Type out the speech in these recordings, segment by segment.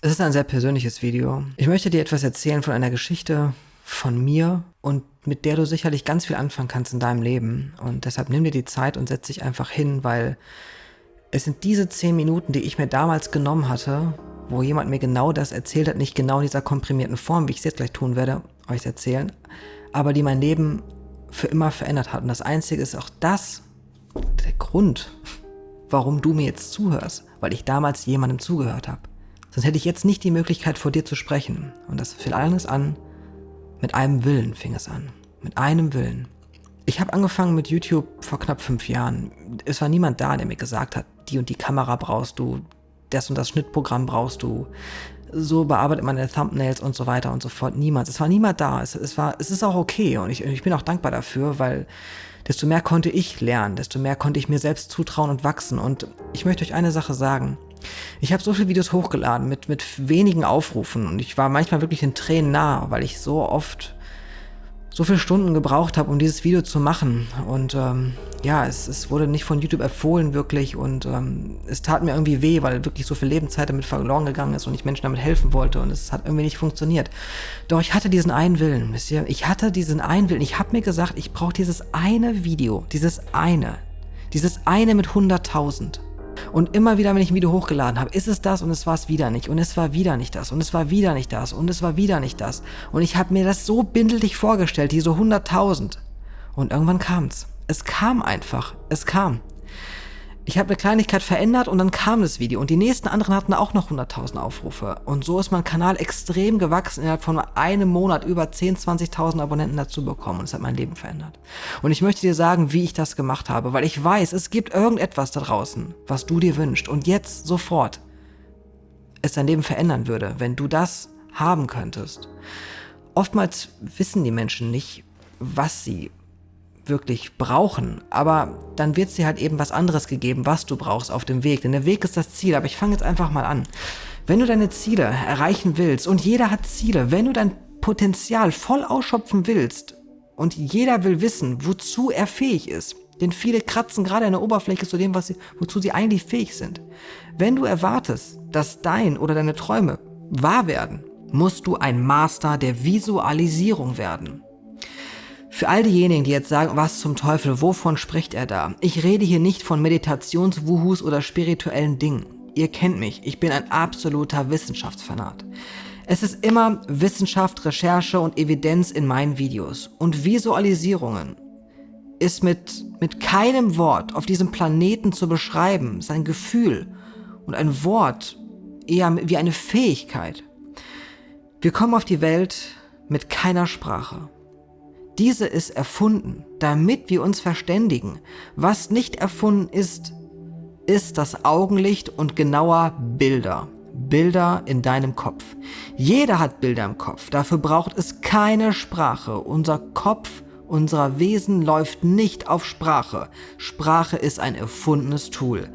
Es ist ein sehr persönliches Video. Ich möchte dir etwas erzählen von einer Geschichte von mir und mit der du sicherlich ganz viel anfangen kannst in deinem Leben. Und deshalb nimm dir die Zeit und setz dich einfach hin, weil es sind diese zehn Minuten, die ich mir damals genommen hatte, wo jemand mir genau das erzählt hat, nicht genau in dieser komprimierten Form, wie ich es jetzt gleich tun werde, euch erzählen, aber die mein Leben für immer verändert hat. Und das Einzige ist auch das, der Grund, warum du mir jetzt zuhörst, weil ich damals jemandem zugehört habe. Sonst hätte ich jetzt nicht die Möglichkeit, vor dir zu sprechen. Und das fing alles an, mit einem Willen fing es an. Mit einem Willen. Ich habe angefangen mit YouTube vor knapp fünf Jahren. Es war niemand da, der mir gesagt hat, die und die Kamera brauchst du, das und das Schnittprogramm brauchst du, so bearbeitet man deine Thumbnails und so weiter und so fort. Niemand. Es war niemand da. Es, es, war, es ist auch okay und ich, ich bin auch dankbar dafür, weil desto mehr konnte ich lernen, desto mehr konnte ich mir selbst zutrauen und wachsen. Und ich möchte euch eine Sache sagen. Ich habe so viele Videos hochgeladen mit, mit wenigen Aufrufen und ich war manchmal wirklich in Tränen nah, weil ich so oft so viele Stunden gebraucht habe, um dieses Video zu machen. Und ähm, ja, es, es wurde nicht von YouTube empfohlen wirklich und ähm, es tat mir irgendwie weh, weil wirklich so viel Lebenszeit damit verloren gegangen ist und ich Menschen damit helfen wollte und es hat irgendwie nicht funktioniert. Doch ich hatte diesen einen Willen, wisst ihr? Ich hatte diesen einen Willen. Ich habe mir gesagt, ich brauche dieses eine Video, dieses eine, dieses eine mit 100.000. Und immer wieder, wenn ich ein Video hochgeladen habe, ist es das und es war es wieder nicht. Und es war wieder nicht das. Und es war wieder nicht das. Und es war wieder nicht das. Und ich habe mir das so bindelig vorgestellt, diese 100.000. Und irgendwann kam's. Es kam einfach. Es kam ich habe eine Kleinigkeit verändert und dann kam das Video und die nächsten anderen hatten auch noch 100.000 Aufrufe. Und so ist mein Kanal extrem gewachsen, innerhalb von einem Monat über 10.000, 20.000 Abonnenten dazu bekommen und es hat mein Leben verändert. Und ich möchte dir sagen, wie ich das gemacht habe, weil ich weiß, es gibt irgendetwas da draußen, was du dir wünschst und jetzt sofort es dein Leben verändern würde, wenn du das haben könntest. Oftmals wissen die Menschen nicht, was sie wirklich brauchen. Aber dann wird dir halt eben was anderes gegeben, was du brauchst auf dem Weg. Denn der Weg ist das Ziel. Aber ich fange jetzt einfach mal an. Wenn du deine Ziele erreichen willst, und jeder hat Ziele, wenn du dein Potenzial voll ausschöpfen willst, und jeder will wissen, wozu er fähig ist, denn viele kratzen gerade an der Oberfläche zu dem, sie, wozu sie eigentlich fähig sind. Wenn du erwartest, dass dein oder deine Träume wahr werden, musst du ein Master der Visualisierung werden. Für all diejenigen, die jetzt sagen, was zum Teufel, wovon spricht er da? Ich rede hier nicht von Meditationswuhus oder spirituellen Dingen. Ihr kennt mich, ich bin ein absoluter Wissenschaftsfanat. Es ist immer Wissenschaft, Recherche und Evidenz in meinen Videos. Und Visualisierungen ist mit, mit keinem Wort auf diesem Planeten zu beschreiben, sein Gefühl und ein Wort eher wie eine Fähigkeit. Wir kommen auf die Welt mit keiner Sprache. Diese ist erfunden, damit wir uns verständigen. Was nicht erfunden ist, ist das Augenlicht und genauer Bilder. Bilder in deinem Kopf. Jeder hat Bilder im Kopf, dafür braucht es keine Sprache. Unser Kopf, unser Wesen läuft nicht auf Sprache. Sprache ist ein erfundenes Tool.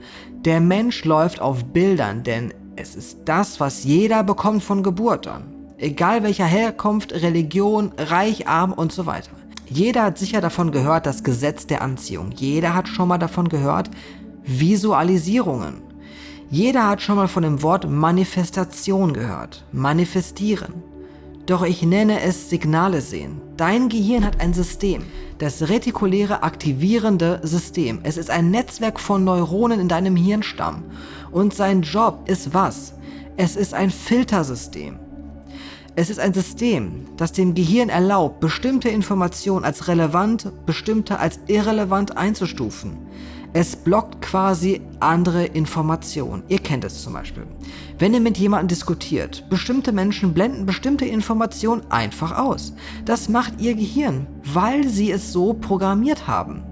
Der Mensch läuft auf Bildern, denn es ist das, was jeder bekommt von Geburt an egal welcher Herkunft, Religion, reich, arm und so weiter. Jeder hat sicher davon gehört, das Gesetz der Anziehung. Jeder hat schon mal davon gehört, Visualisierungen. Jeder hat schon mal von dem Wort Manifestation gehört. Manifestieren. Doch ich nenne es Signale sehen. Dein Gehirn hat ein System, das retikuläre aktivierende System. Es ist ein Netzwerk von Neuronen in deinem Hirnstamm. Und sein Job ist was? Es ist ein Filtersystem. Es ist ein System, das dem Gehirn erlaubt, bestimmte Informationen als relevant, bestimmte als irrelevant einzustufen. Es blockt quasi andere Informationen. Ihr kennt es zum Beispiel. Wenn ihr mit jemandem diskutiert, bestimmte Menschen blenden bestimmte Informationen einfach aus. Das macht ihr Gehirn, weil sie es so programmiert haben.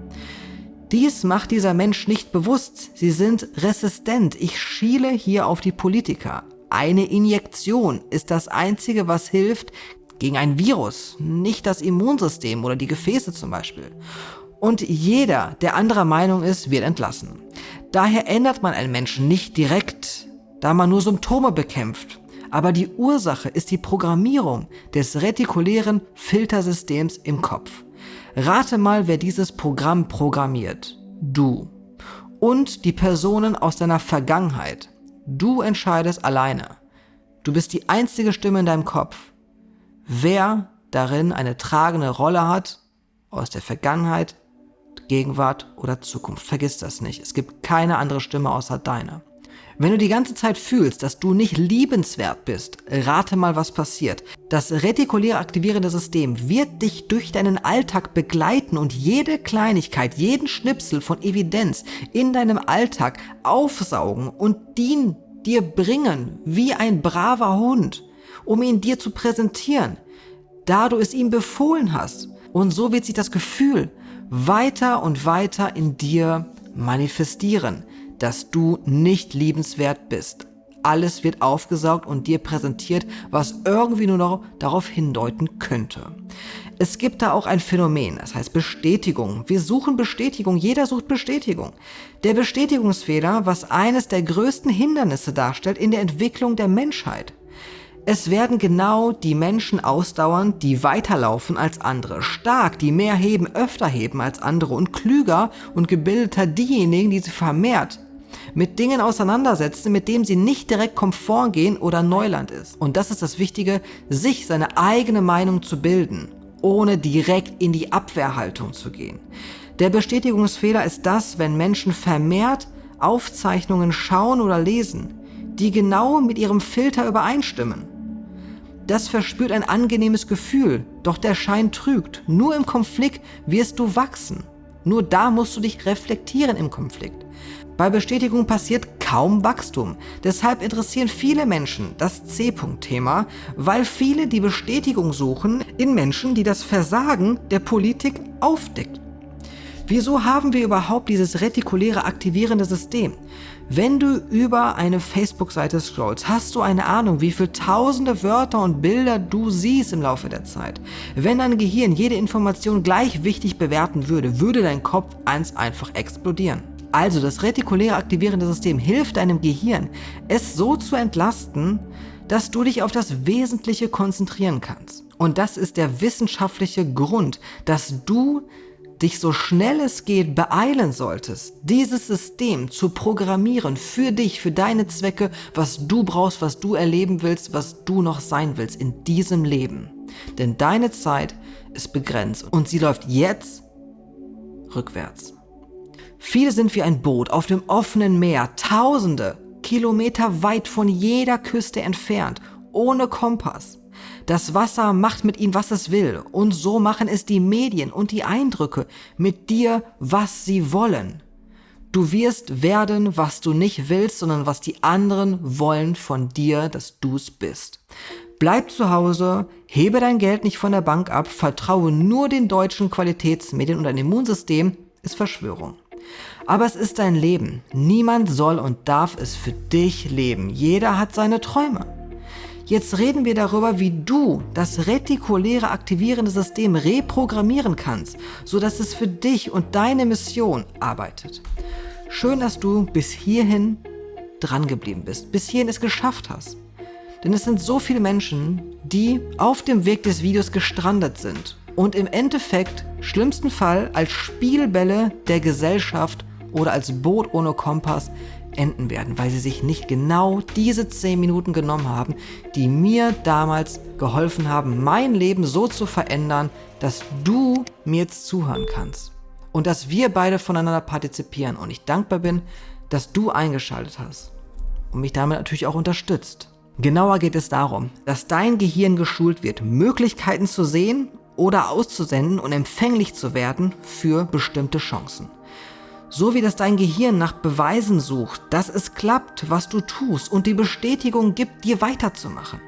Dies macht dieser Mensch nicht bewusst. Sie sind resistent. Ich schiele hier auf die Politiker. Eine Injektion ist das Einzige, was hilft gegen ein Virus, nicht das Immunsystem oder die Gefäße zum Beispiel. Und jeder, der anderer Meinung ist, wird entlassen. Daher ändert man einen Menschen nicht direkt, da man nur Symptome bekämpft. Aber die Ursache ist die Programmierung des retikulären Filtersystems im Kopf. Rate mal, wer dieses Programm programmiert. Du. Und die Personen aus deiner Vergangenheit. Du entscheidest alleine, Du bist die einzige Stimme in deinem Kopf. Wer darin eine tragende Rolle hat, aus der Vergangenheit, Gegenwart oder Zukunft. Vergiss das nicht. Es gibt keine andere Stimme außer deine. Wenn du die ganze Zeit fühlst, dass du nicht liebenswert bist, rate mal, was passiert. Das retikuläre aktivierende System wird dich durch deinen Alltag begleiten und jede Kleinigkeit, jeden Schnipsel von Evidenz in deinem Alltag aufsaugen und den dir bringen wie ein braver Hund, um ihn dir zu präsentieren, da du es ihm befohlen hast. Und so wird sich das Gefühl weiter und weiter in dir manifestieren dass du nicht liebenswert bist. Alles wird aufgesaugt und dir präsentiert, was irgendwie nur noch darauf hindeuten könnte. Es gibt da auch ein Phänomen, das heißt Bestätigung. Wir suchen Bestätigung, jeder sucht Bestätigung. Der Bestätigungsfehler, was eines der größten Hindernisse darstellt in der Entwicklung der Menschheit. Es werden genau die Menschen ausdauern, die weiterlaufen als andere, stark, die mehr heben, öfter heben als andere und klüger und gebildeter diejenigen, die sie vermehrt mit Dingen auseinandersetzen, mit denen sie nicht direkt Komfort gehen oder Neuland ist. Und das ist das Wichtige, sich seine eigene Meinung zu bilden, ohne direkt in die Abwehrhaltung zu gehen. Der Bestätigungsfehler ist das, wenn Menschen vermehrt Aufzeichnungen schauen oder lesen, die genau mit ihrem Filter übereinstimmen. Das verspürt ein angenehmes Gefühl, doch der Schein trügt. Nur im Konflikt wirst du wachsen. Nur da musst du dich reflektieren im Konflikt. Bei Bestätigung passiert kaum Wachstum. Deshalb interessieren viele Menschen das C-Punkt-Thema, weil viele die Bestätigung suchen in Menschen, die das Versagen der Politik aufdeckt. Wieso haben wir überhaupt dieses retikuläre aktivierende System? Wenn du über eine Facebook-Seite scrollst, hast du eine Ahnung, wie viele tausende Wörter und Bilder du siehst im Laufe der Zeit. Wenn dein Gehirn jede Information gleich wichtig bewerten würde, würde dein Kopf eins einfach explodieren. Also das retikuläre aktivierende System hilft deinem Gehirn, es so zu entlasten, dass du dich auf das Wesentliche konzentrieren kannst. Und das ist der wissenschaftliche Grund, dass du dich so schnell es geht beeilen solltest, dieses System zu programmieren für dich, für deine Zwecke, was du brauchst, was du erleben willst, was du noch sein willst in diesem Leben. Denn deine Zeit ist begrenzt und sie läuft jetzt rückwärts. Viele sind wie ein Boot auf dem offenen Meer, tausende Kilometer weit von jeder Küste entfernt, ohne Kompass. Das Wasser macht mit ihnen, was es will, und so machen es die Medien und die Eindrücke mit dir, was sie wollen. Du wirst werden, was du nicht willst, sondern was die anderen wollen von dir, dass du's bist. Bleib zu Hause, hebe dein Geld nicht von der Bank ab, vertraue nur den deutschen Qualitätsmedien und dein Immunsystem ist Verschwörung. Aber es ist dein Leben. Niemand soll und darf es für dich leben. Jeder hat seine Träume. Jetzt reden wir darüber, wie du das retikuläre aktivierende System reprogrammieren kannst, sodass es für dich und deine Mission arbeitet. Schön, dass du bis hierhin dran geblieben bist, bis hierhin es geschafft hast. Denn es sind so viele Menschen, die auf dem Weg des Videos gestrandet sind und im Endeffekt, schlimmsten Fall, als Spielbälle der Gesellschaft oder als Boot ohne Kompass enden werden, weil sie sich nicht genau diese 10 Minuten genommen haben, die mir damals geholfen haben, mein Leben so zu verändern, dass du mir jetzt zuhören kannst und dass wir beide voneinander partizipieren und ich dankbar bin, dass du eingeschaltet hast und mich damit natürlich auch unterstützt. Genauer geht es darum, dass dein Gehirn geschult wird, Möglichkeiten zu sehen oder auszusenden und empfänglich zu werden für bestimmte Chancen. So wie das dein Gehirn nach Beweisen sucht, dass es klappt, was du tust und die Bestätigung gibt, dir weiterzumachen.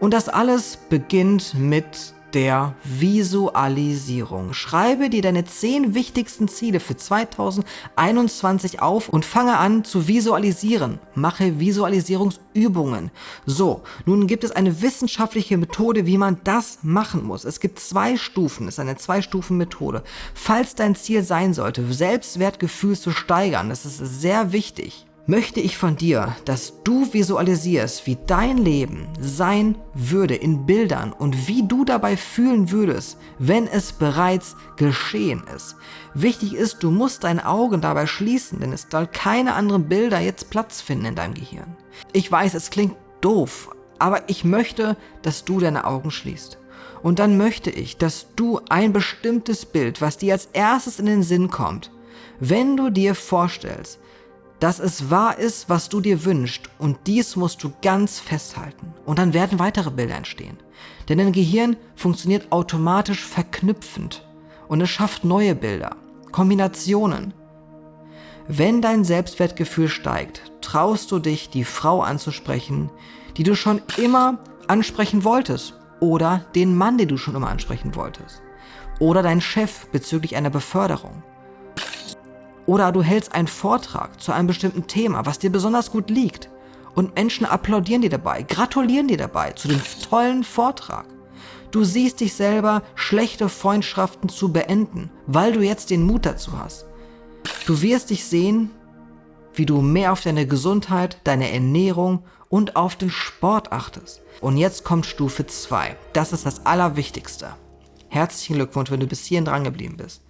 Und das alles beginnt mit der Visualisierung. Schreibe dir deine 10 wichtigsten Ziele für 2021 auf und fange an zu visualisieren. Mache Visualisierungsübungen. So, nun gibt es eine wissenschaftliche Methode, wie man das machen muss. Es gibt zwei Stufen, es ist eine Zwei-Stufen-Methode. Falls dein Ziel sein sollte, Selbstwertgefühl zu steigern, das ist sehr wichtig, möchte ich von dir, dass du visualisierst, wie dein Leben sein würde in Bildern und wie du dabei fühlen würdest, wenn es bereits geschehen ist. Wichtig ist, du musst deine Augen dabei schließen, denn es soll keine anderen Bilder jetzt Platz finden in deinem Gehirn. Ich weiß, es klingt doof, Aber ich möchte, dass du deine Augen schließt. Und dann möchte ich, dass du ein bestimmtes Bild, was dir als erstes in den Sinn kommt, wenn du dir vorstellst, dass es wahr ist, was du dir wünschst und dies musst du ganz festhalten. Und dann werden weitere Bilder entstehen. Denn dein Gehirn funktioniert automatisch verknüpfend und es schafft neue Bilder, Kombinationen. Wenn dein Selbstwertgefühl steigt, traust du dich, die Frau anzusprechen, die du schon immer ansprechen wolltest oder den Mann, den du schon immer ansprechen wolltest oder dein Chef bezüglich einer Beförderung oder du hältst einen Vortrag zu einem bestimmten Thema, was dir besonders gut liegt. Und Menschen applaudieren dir dabei, gratulieren dir dabei zu dem tollen Vortrag. Du siehst dich selber, schlechte Freundschaften zu beenden, weil du jetzt den Mut dazu hast. Du wirst dich sehen, wie du mehr auf deine Gesundheit, deine Ernährung und auf den Sport achtest. Und jetzt kommt Stufe 2. Das ist das Allerwichtigste. Herzlichen Glückwunsch, wenn du bis hierhin dran geblieben bist.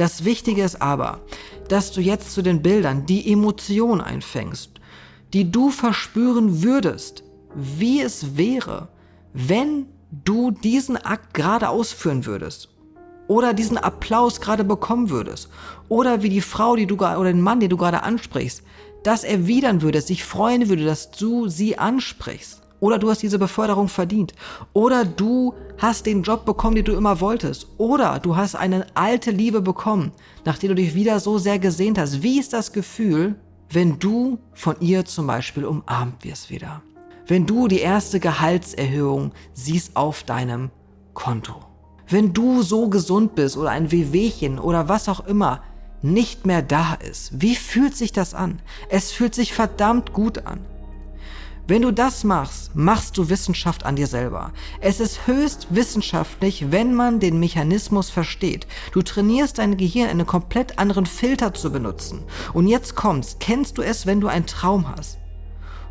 Das Wichtige ist aber, dass du jetzt zu den Bildern die Emotion einfängst, die du verspüren würdest, wie es wäre, wenn du diesen Akt gerade ausführen würdest oder diesen Applaus gerade bekommen würdest oder wie die Frau, die du oder den Mann, den du gerade ansprichst, das erwidern würdest, sich freuen würde, dass du sie ansprichst. Oder du hast diese Beförderung verdient. Oder du hast den Job bekommen, den du immer wolltest. Oder du hast eine alte Liebe bekommen, nachdem du dich wieder so sehr gesehnt hast. Wie ist das Gefühl, wenn du von ihr zum Beispiel umarmt wirst wieder? Wenn du die erste Gehaltserhöhung siehst auf deinem Konto. Wenn du so gesund bist oder ein Wehwehchen oder was auch immer nicht mehr da ist. Wie fühlt sich das an? Es fühlt sich verdammt gut an. Wenn du das machst, machst du Wissenschaft an dir selber. Es ist höchst wissenschaftlich, wenn man den Mechanismus versteht. Du trainierst dein Gehirn, einen komplett anderen Filter zu benutzen. Und jetzt kommst, kennst du es, wenn du einen Traum hast,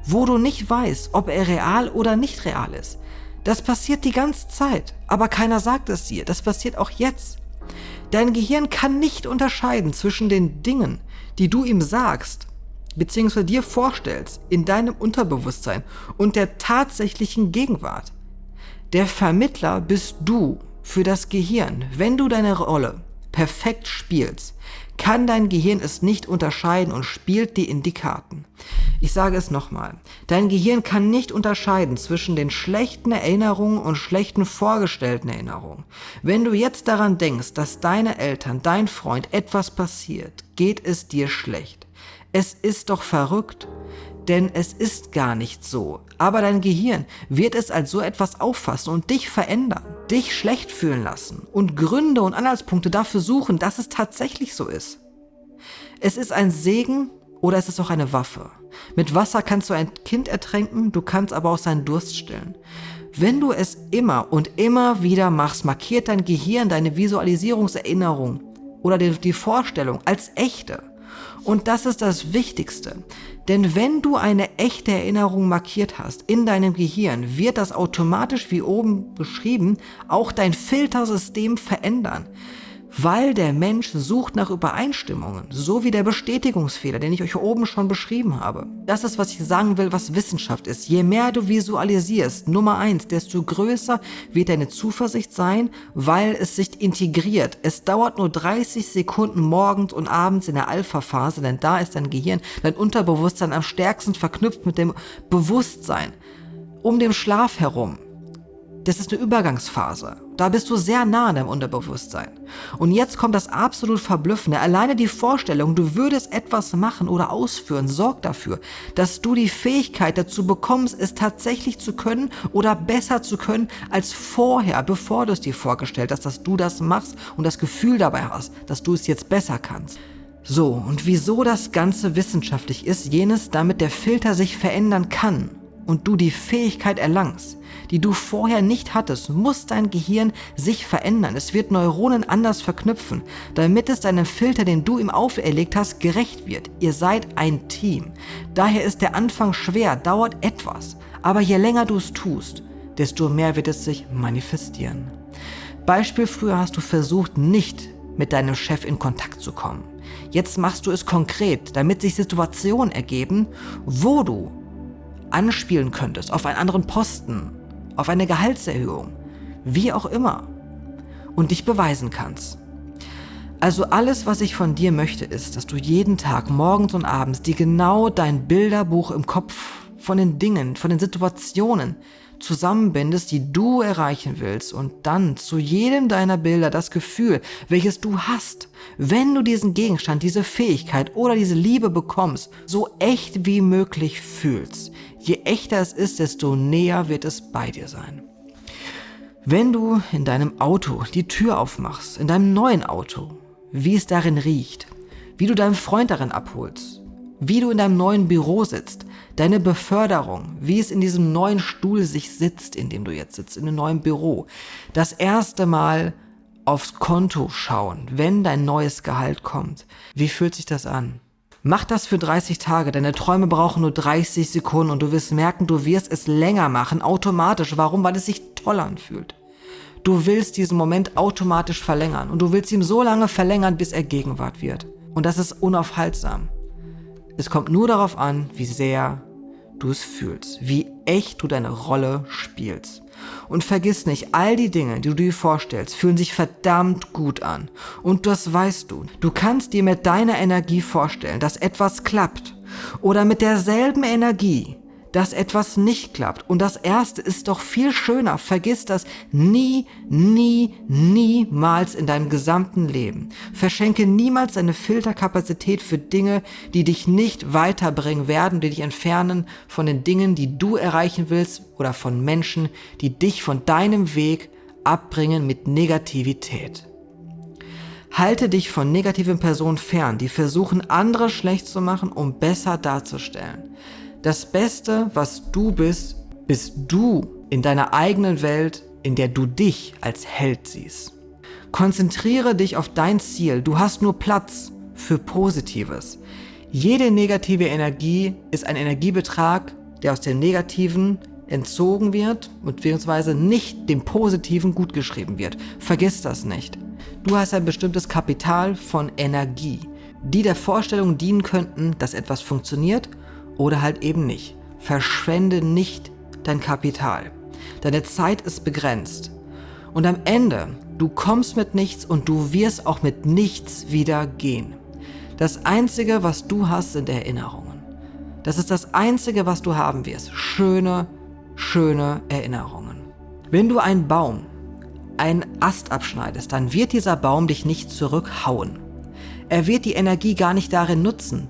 wo du nicht weißt, ob er real oder nicht real ist. Das passiert die ganze Zeit, aber keiner sagt es dir. Das passiert auch jetzt. Dein Gehirn kann nicht unterscheiden zwischen den Dingen, die du ihm sagst beziehungsweise dir vorstellst in deinem Unterbewusstsein und der tatsächlichen Gegenwart. Der Vermittler bist du für das Gehirn. Wenn du deine Rolle perfekt spielst, kann dein Gehirn es nicht unterscheiden und spielt die in die Karten. Ich sage es nochmal. Dein Gehirn kann nicht unterscheiden zwischen den schlechten Erinnerungen und schlechten vorgestellten Erinnerungen. Wenn du jetzt daran denkst, dass deine Eltern, dein Freund etwas passiert, geht es dir schlecht. Es ist doch verrückt, denn es ist gar nicht so. Aber dein Gehirn wird es als so etwas auffassen und dich verändern, dich schlecht fühlen lassen und Gründe und Anhaltspunkte dafür suchen, dass es tatsächlich so ist. Es ist ein Segen oder es ist auch eine Waffe. Mit Wasser kannst du ein Kind ertränken, du kannst aber auch seinen Durst stillen. Wenn du es immer und immer wieder machst, markiert dein Gehirn deine Visualisierungserinnerung oder die Vorstellung als echte. Und das ist das Wichtigste. Denn wenn du eine echte Erinnerung markiert hast in deinem Gehirn, wird das automatisch, wie oben beschrieben, auch dein Filtersystem verändern weil der Mensch sucht nach Übereinstimmungen, so wie der Bestätigungsfehler, den ich euch oben schon beschrieben habe. Das ist, was ich sagen will, was Wissenschaft ist. Je mehr du visualisierst, Nummer eins, desto größer wird deine Zuversicht sein, weil es sich integriert. Es dauert nur 30 Sekunden morgens und abends in der Alpha-Phase, denn da ist dein Gehirn, dein Unterbewusstsein am stärksten verknüpft mit dem Bewusstsein. Um den Schlaf herum das ist eine Übergangsphase. Da bist du sehr nah an deinem Unterbewusstsein. Und jetzt kommt das absolut Verblüffende. Alleine die Vorstellung, du würdest etwas machen oder ausführen, sorgt dafür, dass du die Fähigkeit dazu bekommst, es tatsächlich zu können oder besser zu können als vorher, bevor du es dir vorgestellt hast, dass du das machst und das Gefühl dabei hast, dass du es jetzt besser kannst. So, und wieso das Ganze wissenschaftlich ist, jenes, damit der Filter sich verändern kann und du die Fähigkeit erlangst, die du vorher nicht hattest, muss dein Gehirn sich verändern. Es wird Neuronen anders verknüpfen, damit es deinem Filter, den du ihm auferlegt hast, gerecht wird. Ihr seid ein Team. Daher ist der Anfang schwer, dauert etwas. Aber je länger du es tust, desto mehr wird es sich manifestieren. Beispiel früher hast du versucht, nicht mit deinem Chef in Kontakt zu kommen. Jetzt machst du es konkret, damit sich Situationen ergeben, wo du anspielen könntest, auf einen anderen Posten, auf eine Gehaltserhöhung, wie auch immer, und dich beweisen kannst. Also alles, was ich von dir möchte, ist, dass du jeden Tag, morgens und abends, dir genau dein Bilderbuch im Kopf von den Dingen, von den Situationen zusammenbindest, die du erreichen willst und dann zu jedem deiner Bilder das Gefühl, welches du hast, wenn du diesen Gegenstand, diese Fähigkeit oder diese Liebe bekommst, so echt wie möglich fühlst. Je echter es ist, desto näher wird es bei dir sein. Wenn du in deinem Auto die Tür aufmachst, in deinem neuen Auto, wie es darin riecht, wie du deinen Freund darin abholst, wie du in deinem neuen Büro sitzt, deine Beförderung, wie es in diesem neuen Stuhl sich sitzt, in dem du jetzt sitzt, in einem neuen Büro, das erste Mal aufs Konto schauen, wenn dein neues Gehalt kommt. Wie fühlt sich das an? Mach das für 30 Tage, deine Träume brauchen nur 30 Sekunden und du wirst merken, du wirst es länger machen, automatisch. Warum? Weil es sich toll anfühlt. Du willst diesen Moment automatisch verlängern und du willst ihn so lange verlängern, bis er Gegenwart wird. Und das ist unaufhaltsam. Es kommt nur darauf an, wie sehr du es fühlst, wie echt du deine Rolle spielst. Und vergiss nicht, all die Dinge, die du dir vorstellst, fühlen sich verdammt gut an. Und das weißt du. Du kannst dir mit deiner Energie vorstellen, dass etwas klappt. Oder mit derselben Energie dass etwas nicht klappt. Und das Erste ist doch viel schöner. Vergiss das nie, nie, niemals in deinem gesamten Leben. Verschenke niemals deine Filterkapazität für Dinge, die dich nicht weiterbringen werden, die dich entfernen von den Dingen, die du erreichen willst oder von Menschen, die dich von deinem Weg abbringen mit Negativität. Halte dich von negativen Personen fern, die versuchen, andere schlecht zu machen, um besser darzustellen. Das Beste, was du bist, bist du in deiner eigenen Welt, in der du dich als Held siehst. Konzentriere dich auf dein Ziel. Du hast nur Platz für Positives. Jede negative Energie ist ein Energiebetrag, der aus dem Negativen entzogen wird, beziehungsweise nicht dem Positiven gutgeschrieben wird. Vergiss das nicht. Du hast ein bestimmtes Kapital von Energie, die der Vorstellung dienen könnten, dass etwas funktioniert oder halt eben nicht. Verschwende nicht dein Kapital. Deine Zeit ist begrenzt. Und am Ende, du kommst mit nichts und du wirst auch mit nichts wieder gehen. Das Einzige, was du hast, sind Erinnerungen. Das ist das Einzige, was du haben wirst. Schöne, schöne Erinnerungen. Wenn du einen Baum, einen Ast abschneidest, dann wird dieser Baum dich nicht zurückhauen. Er wird die Energie gar nicht darin nutzen,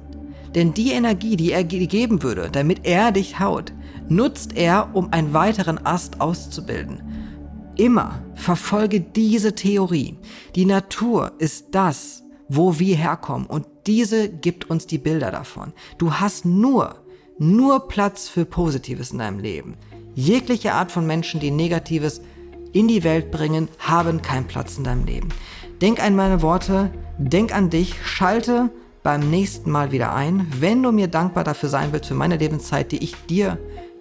denn die Energie, die er geben würde, damit er dich haut, nutzt er, um einen weiteren Ast auszubilden. Immer verfolge diese Theorie. Die Natur ist das, wo wir herkommen und diese gibt uns die Bilder davon. Du hast nur, nur Platz für Positives in deinem Leben. Jegliche Art von Menschen, die Negatives in die Welt bringen, haben keinen Platz in deinem Leben. Denk an meine Worte, denk an dich, schalte beim nächsten Mal wieder ein, wenn du mir dankbar dafür sein willst für meine Lebenszeit, die ich dir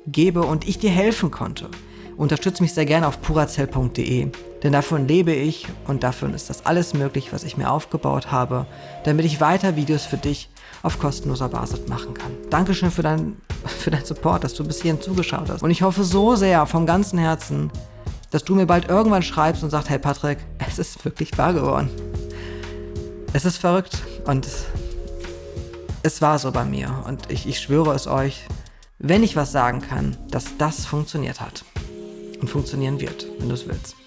gebe und ich dir helfen konnte. Unterstütze mich sehr gerne auf purazell.de, denn davon lebe ich und davon ist das alles möglich, was ich mir aufgebaut habe, damit ich weiter Videos für dich auf kostenloser Basis machen kann. Dankeschön für, dein, für deinen Support, dass du bis hierhin zugeschaut hast. Und ich hoffe so sehr vom ganzen Herzen, dass du mir bald irgendwann schreibst und sagst, hey Patrick, es ist wirklich wahr geworden. Es ist verrückt und es war so bei mir und ich, ich schwöre es euch, wenn ich was sagen kann, dass das funktioniert hat und funktionieren wird, wenn du es willst.